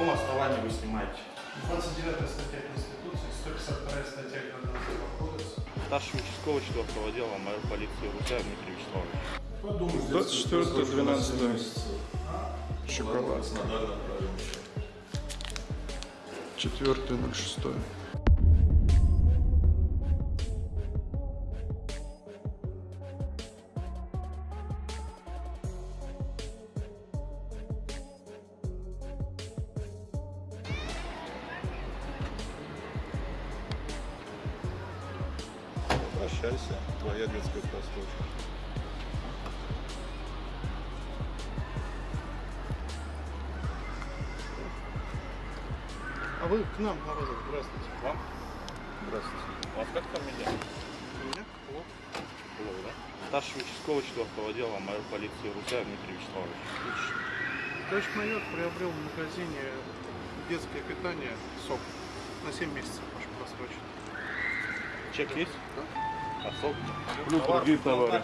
каком основании вы снимаете? 29 статья Конституции, 152 статья Гражданского. Старший участковый 4 отдела майор полиции Русяев Дмитрий Вячеславович. Подумайте, 24 12 месяца. 4 06 Обращайся, твоя детская простушка. А вы к нам, Морозов, здравствуйте. Вам? Здравствуйте. А вас как фамилия? У меня Клоп. Клоп, да? Старший участковый 4 отдела майор полиции Русаев Дмитрий Вячеславович. Товарищ майор приобрел в магазине детское питание СОК на 7 месяцев, прошу просрочить. Чек есть? Плюс другие товары.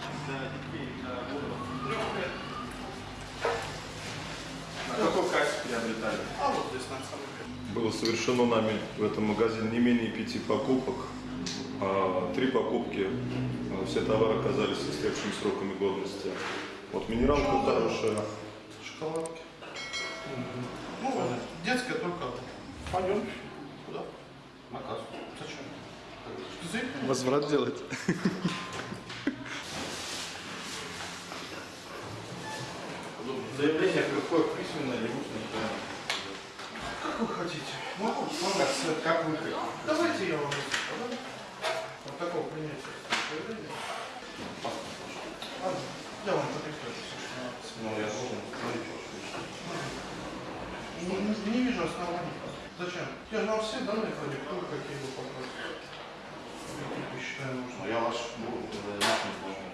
На какой кассе приобретали? А вот здесь на самом деле. Было совершено нами в этом магазине не менее пяти покупок. А, Три покупки, а, все товары оказались с истекшими сроками годности. Вот минералка хорошая. Шоколадки. Ну, вот, детская только. Пойдем. Куда? На кассу. Возврат делать. Заявление какое письменное или устное? Как вы хотите? Могу, могу. Как, как вы хотите? Давайте я вам? Вот такого принятия заявления. Я вам подпишу все, что надо. Ну, я должен Не, не- не вижу оснований. Зачем? Я же вам все данные продиктую, какие вы попросите. Какие вы считаете Ну, нужно. я ваш буду заявить не должен.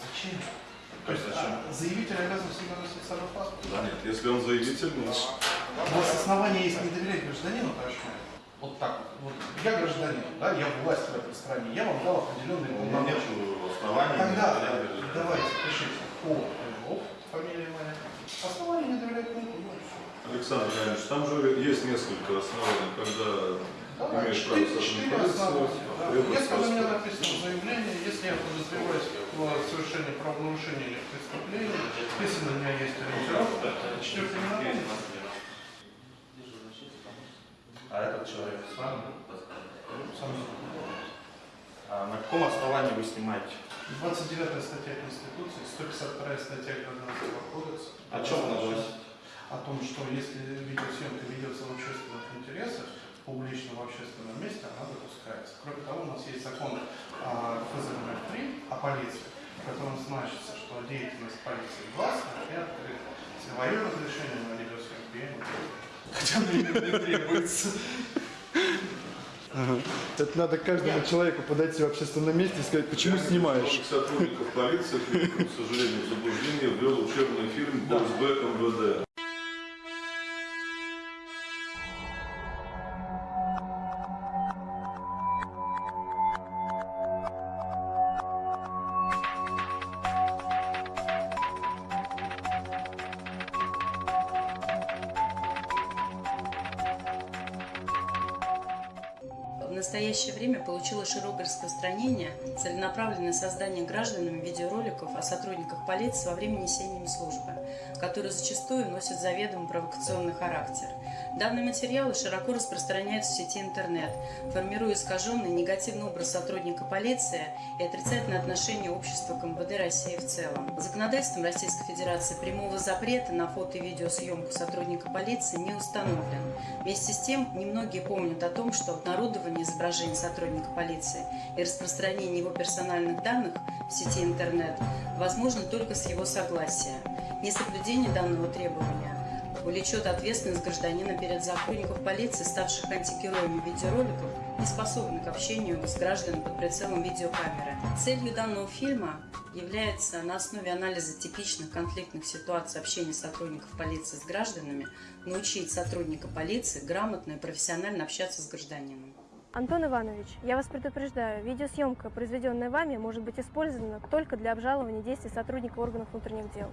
Зачем? То есть зачем? а, заявитель обязан всегда носить с собой паспорт? Да нет, если он заявитель, нет. У вас основания есть не доверять гражданину, майор? Вот так вот. вот. Я гражданин, да, я власть в этой стране, я вам дал определенные У меня нет оснований. Тогда не давайте пишите О. Львов, фамилия моя. Основания не доверять не буду. Александр Леонидович, там же есть несколько оснований, когда имеешь право требуешь Если на меня написано заявление, если я подозреваюсь в совершении правонарушения или преступления, если на меня есть ориентировка, четвертый не напомнит. А этот человек с вами? Сам А на каком основании вы снимаете? 29 статья Конституции, 152 статья Гражданского кодекса. О чем она говорит? О том, что если видеосъемка ведется в общественных интересах, публично в общественном месте, она допускается. Кроме того, у нас есть закон о ФЗМФ-3 о полиции, в котором значится, что деятельность полиции гласна и открыта. Свое разрешение на я не требую. Хотя мне не требуется. Это надо каждому человеку подойти в общественном месте и сказать, почему снимаешь. Многих сотрудников полиции, к сожалению, заблуждение ввел учебный фильм «Боксбэк МВД». В настоящее время получило широкое распространение целенаправленное создание гражданами видеороликов о сотрудниках полиции во время несения им службы, которые зачастую носят заведомо провокационный характер. Данные материалы широко распространяются в сети интернет, формируя искаженный негативный образ сотрудника полиции и отрицательное отношение общества к МВД России в целом. Законодательством Российской Федерации прямого запрета на фото и видеосъемку сотрудника полиции не установлен. Вместе с тем, немногие помнят о том, что обнародование изображений сотрудника полиции и распространение его персональных данных в сети интернет возможно только с его согласия. Несоблюдение данного требования влечет ответственность гражданина перед сотрудников полиции, ставших антигероями видеороликов, не способных к общению с гражданами под прицелом видеокамеры. Целью данного фильма является на основе анализа типичных конфликтных ситуаций общения сотрудников полиции с гражданами научить сотрудника полиции грамотно и профессионально общаться с гражданином. Антон Иванович, я вас предупреждаю, видеосъемка, произведенная вами, может быть использована только для обжалования действий сотрудника органов внутренних дел.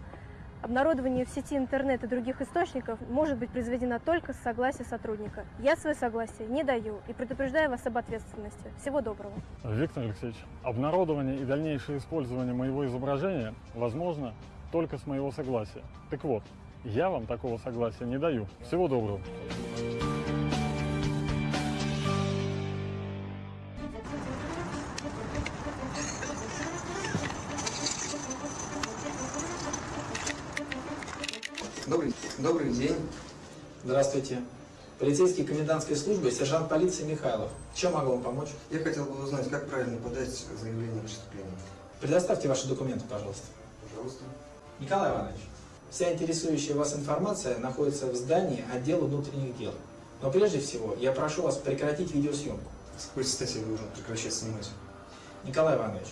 Обнародование в сети интернет и других источников может быть произведено только с согласия сотрудника. Я свое согласие не даю и предупреждаю вас об ответственности. Всего доброго. Виктор Алексеевич, обнародование и дальнейшее использование моего изображения возможно только с моего согласия. Так вот, я вам такого согласия не даю. Всего доброго. Добрый, день. Здравствуйте. Полицейский комендантской службы, сержант полиции Михайлов. Чем могу вам помочь? Я хотел бы узнать, как правильно подать заявление о преступлении. Предоставьте ваши документы, пожалуйста. Пожалуйста. Николай Иванович, вся интересующая вас информация находится в здании отдела внутренних дел. Но прежде всего, я прошу вас прекратить видеосъемку. С какой стати вы должны прекращать снимать? Николай Иванович,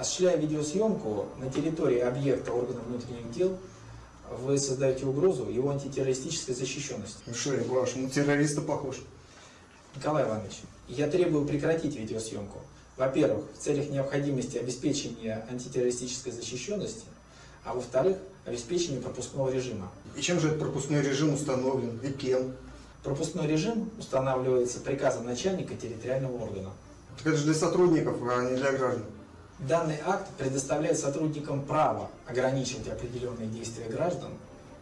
осуществляя видеосъемку на территории объекта органов внутренних дел, вы создаете угрозу его антитеррористической защищенности. Ну что, я по вашему террориста похож? Николай Иванович, я требую прекратить видеосъемку. Во-первых, в целях необходимости обеспечения антитеррористической защищенности, а во-вторых, обеспечения пропускного режима. И чем же этот пропускной режим установлен? И кем? Пропускной режим устанавливается приказом начальника территориального органа. Так это же для сотрудников, а не для граждан. Данный акт предоставляет сотрудникам право ограничивать определенные действия граждан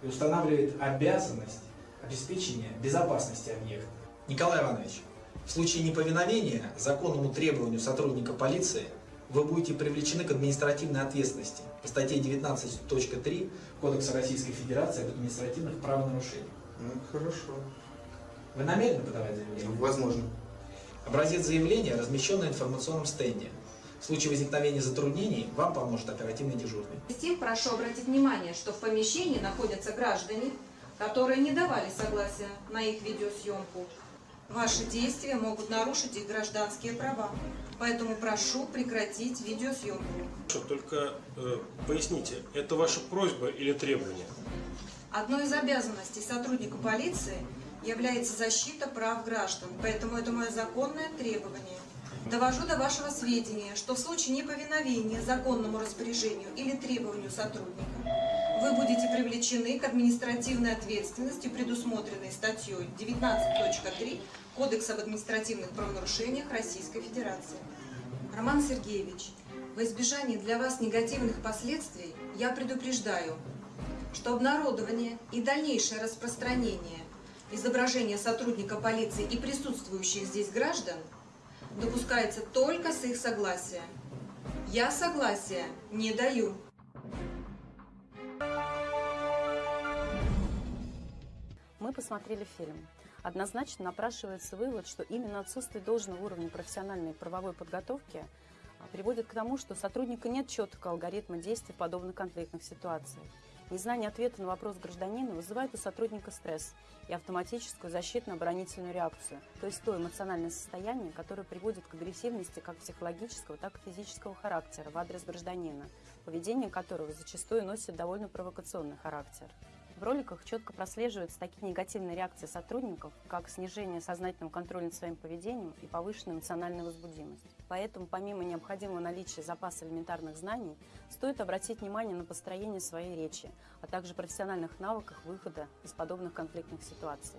и устанавливает обязанность обеспечения безопасности объекта. Николай Иванович, в случае неповиновения законному требованию сотрудника полиции вы будете привлечены к административной ответственности по статье 19.3 Кодекса Российской Федерации об административных правонарушениях. Ну, хорошо. Вы намерены подавать заявление? Возможно. Образец заявления размещен на информационном стенде. В случае возникновения затруднений вам поможет оперативный дежурный. Затем прошу обратить внимание, что в помещении находятся граждане, которые не давали согласия на их видеосъемку. Ваши действия могут нарушить их гражданские права. Поэтому прошу прекратить видеосъемку. Только э, поясните, это ваша просьба или требование? Одной из обязанностей сотрудника полиции является защита прав граждан, поэтому это мое законное требование. Довожу до вашего сведения, что в случае неповиновения законному распоряжению или требованию сотрудника вы будете привлечены к административной ответственности, предусмотренной статьей 19.3 Кодекса об административных правонарушениях Российской Федерации. Роман Сергеевич, во избежание для вас негативных последствий я предупреждаю, что обнародование и дальнейшее распространение изображения сотрудника полиции и присутствующих здесь граждан допускается только с их согласия. Я согласия не даю. Мы посмотрели фильм. Однозначно напрашивается вывод, что именно отсутствие должного уровня профессиональной правовой подготовки а, приводит к тому, что сотрудника нет четкого алгоритма действий в подобных конфликтных ситуациях. Незнание ответа на вопрос гражданина вызывает у сотрудника стресс и автоматическую защитно-оборонительную реакцию, то есть то эмоциональное состояние, которое приводит к агрессивности как психологического, так и физического характера в адрес гражданина, поведение которого зачастую носит довольно провокационный характер. В роликах четко прослеживаются такие негативные реакции сотрудников, как снижение сознательного контроля над своим поведением и повышенная эмоциональная возбудимость. Поэтому, помимо необходимого наличия запаса элементарных знаний, стоит обратить внимание на построение своей речи, а также профессиональных навыках выхода из подобных конфликтных ситуаций.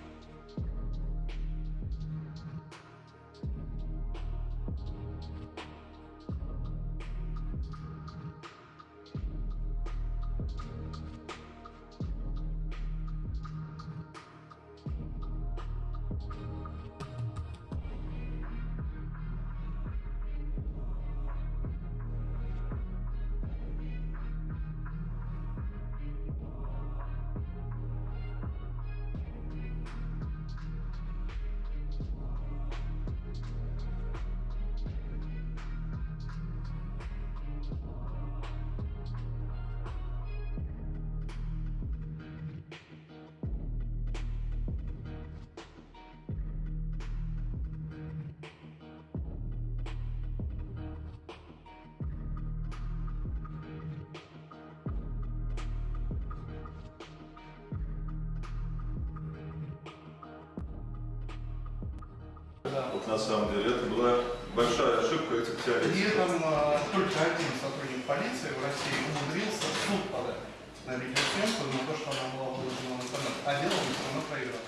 Да. Вот на самом деле это была большая ошибка этих При теоретиков. этом э, только один сотрудник полиции в России умудрился в суд подать на видеосъемку на то, что она была выложена в интернет. А дело он все равно проиграл.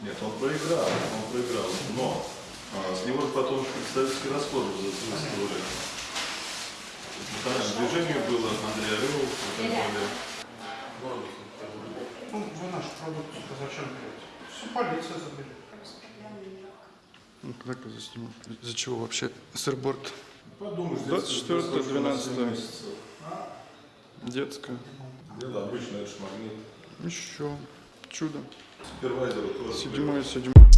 Нет, он проиграл, он проиграл. Но а, с него потом представительский расход выставили. Национальное движение было, Андрей Орел, и так далее. Ну, вы наш продукт зачем берете? Все полиция заберет. Ну, засниму. Из-за чего вообще сырборд? Подумаешь, 24 12 месяцев. детская. Дело обычно, это ж магнит. Еще чудо. Супервайзеру тоже. Седьмое, седьмое.